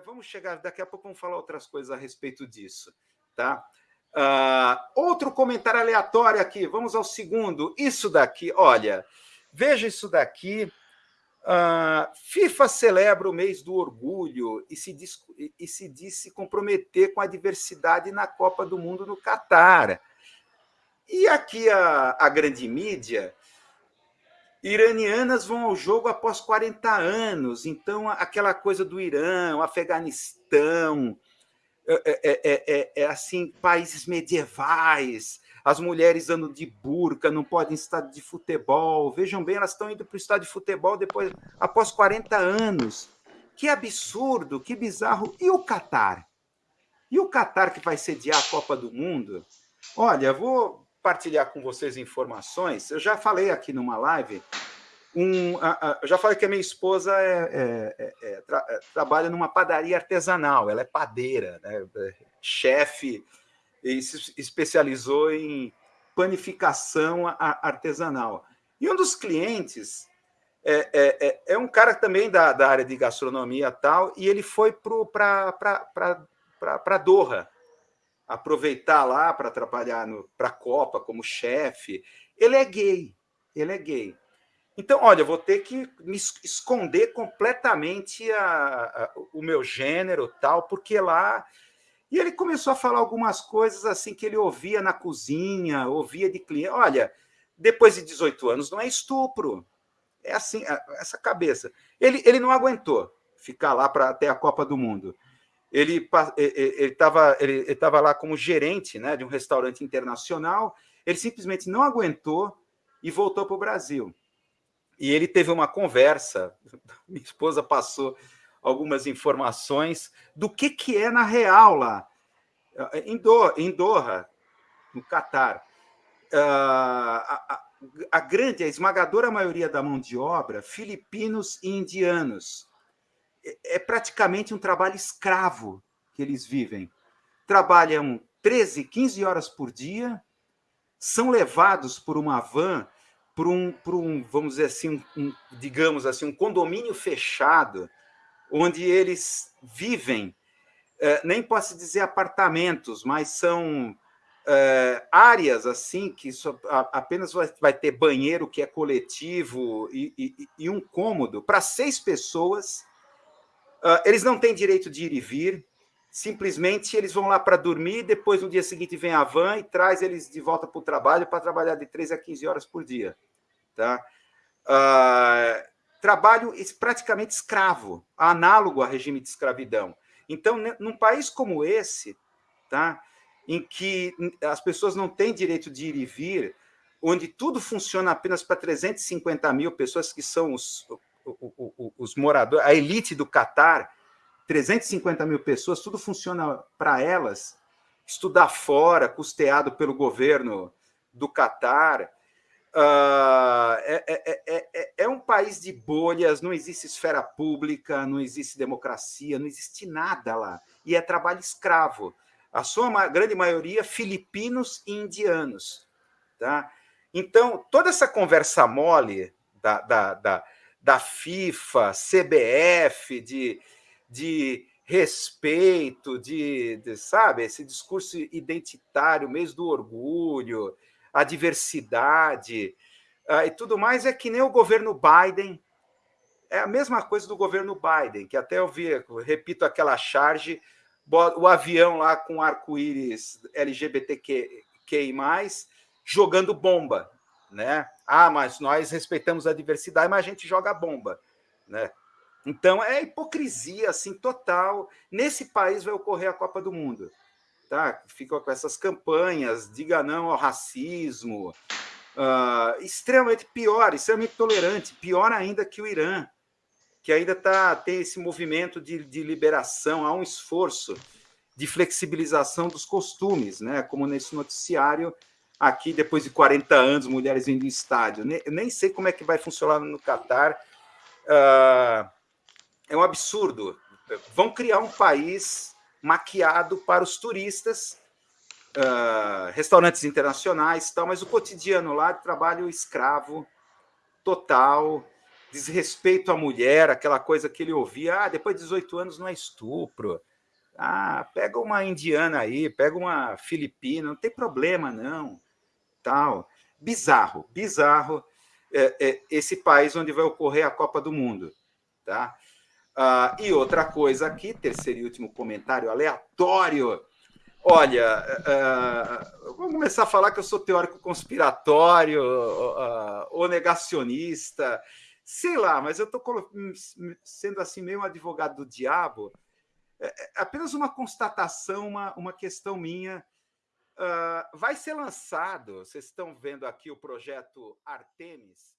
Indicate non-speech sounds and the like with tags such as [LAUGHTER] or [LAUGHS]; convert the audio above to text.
é, vamos chegar, daqui a pouco vamos falar outras coisas a respeito disso, tá? Uh, outro comentário aleatório aqui, vamos ao segundo. Isso daqui, olha, veja isso daqui. Uh, FIFA celebra o mês do orgulho e se, diz, e se diz se comprometer com a diversidade na Copa do Mundo no Catar. E aqui a, a grande mídia iranianas vão ao jogo após 40 anos, então aquela coisa do Irã, o Afeganistão, é, é, é, é, assim, países medievais, as mulheres andam de burca, não podem estar de futebol. Vejam bem, elas estão indo para o estádio de futebol depois, após 40 anos. Que absurdo, que bizarro. E o Catar? E o Catar que vai sediar a Copa do Mundo? Olha, vou partilhar com vocês informações. Eu já falei aqui numa live, um, a, a, eu já falei que a minha esposa é, é, é, é tra, é, trabalha numa padaria artesanal, ela é padeira, né, é, chefe, e se especializou em panificação artesanal. E um dos clientes é, é, um cara também da, da área de gastronomia tal, e ele foi para Doha, aproveitar lá para trabalhar para a Copa como chefe. Ele é gay, ele é gay. Então, olha, vou ter que me esconder completamente a, a, o meu gênero, tal, porque lá. E ele começou a falar algumas coisas assim que ele ouvia na cozinha, ouvia de cliente. Olha, depois de 18 anos não é estupro. É assim, essa cabeça. Ele, ele não aguentou ficar lá para até a Copa do Mundo ele estava ele, ele tava lá como gerente né, de um restaurante internacional, ele simplesmente não aguentou e voltou para o Brasil. E ele teve uma conversa, [LAUGHS] minha esposa passou algumas informações do que, que é na real lá, em em Doha no Catar. Uh, a, a, a grande, a esmagadora maioria da mão de obra, filipinos e indianos é, é praticamente um trabalho escravo que eles vivem. Trabalham 13, 15 horas por dia, são levados por uma van por um, um vamos dizer assim, um, um, digamos assim, um condomínio fechado, onde eles vivem, é, nem posso dizer apartamentos, mas são é, áreas assim que só, a, apenas vai, vai, ter banheiro que é coletivo e, e, e um cômodo para seis pessoas Uh, eles não têm direito de ir e vir, simplesmente eles vão lá para dormir, depois no dia seguinte vem a van e traz eles de volta para o trabalho para trabalhar de 13 a 15 horas por dia. Tá? Uh, trabalho praticamente escravo, análogo a regime de escravidão. Então, num país como esse, tá? em que as pessoas não têm direito de ir e vir, onde tudo funciona apenas para 350 mil pessoas que são os, os moradores, a elite do Catar, 350 mil pessoas, tudo funciona para elas, estudar fora, custeado pelo governo do Catar. Uh, é, é, é, é, um país de bolhas, não existe esfera pública, não existe democracia, não existe nada lá. E é trabalho escravo. A sua grande maioria, filipinos e indianos. Tá? Então, toda essa conversa mole da, da, da da FIFA, CBF, de, de respeito, de, de, sabe, esse discurso identitário, mês do orgulho, a diversidade uh, e tudo mais, é que nem o governo Biden, é a mesma coisa do governo Biden, que até eu vi, repito aquela charge, o avião lá com arco-íris LGBTQI+, jogando bomba, né? Ah, mas nós respeitamos a diversidade, mas a gente joga bomba, né? Então é hipocrisia assim total. Nesse país vai ocorrer a Copa do Mundo, tá? Fica com essas campanhas, diga não ao racismo, uh, extremamente pior, extremamente tolerante, pior ainda que o Irã, que ainda tá tem esse movimento de, de liberação, há um esforço de flexibilização dos costumes, né? Como nesse noticiário aqui depois de 40 anos, mulheres indo em estádio. Eu nem sei como é que vai funcionar no Catar. Uh, é um absurdo. Vão criar um país maquiado para os turistas, uh, restaurantes internacionais, tal, mas o cotidiano lá trabalho escravo total. desrespeito à mulher, aquela coisa que ele ouvia, ah, depois de 18 anos não é estupro. Ah, pega uma indiana aí, pega uma filipina, não tem problema, não. Tal. Bizarro, bizarro é, é, esse país onde vai ocorrer a Copa do Mundo. Tá? Ah, e outra coisa aqui, terceiro e último comentário aleatório. Olha, uh, vamos começar a falar que eu sou teórico conspiratório uh, ou negacionista, sei lá, mas eu estou sendo assim meio um advogado do diabo. É, é apenas uma constatação, uma, uma questão minha. Vai ser lançado, vocês estão vendo aqui o projeto Artemis,